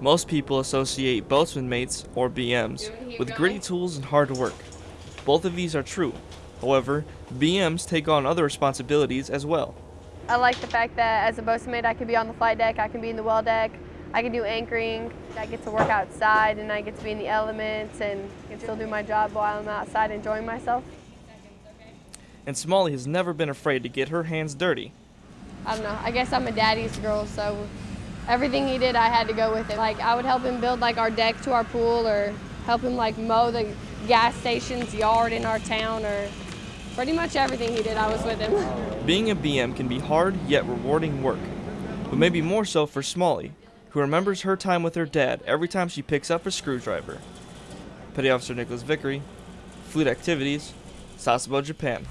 Most people associate boatswain mates, or BMs, with gritty tools and hard work. Both of these are true. However, BMs take on other responsibilities as well. I like the fact that as a boatswain mate, I can be on the flight deck, I can be in the well deck, I can do anchoring, I get to work outside and I get to be in the elements and can still do my job while I'm outside enjoying myself. And Smalley has never been afraid to get her hands dirty. I don't know, I guess I'm a daddy's girl, so everything he did, I had to go with it. Like I would help him build like our deck to our pool or help him like mow the gas station's yard in our town or pretty much everything he did, I was with him. Being a BM can be hard yet rewarding work, but maybe more so for Smalley, who remembers her time with her dad every time she picks up a screwdriver. Petty Officer Nicholas Vickery, Fleet Activities, Sasebo, Japan.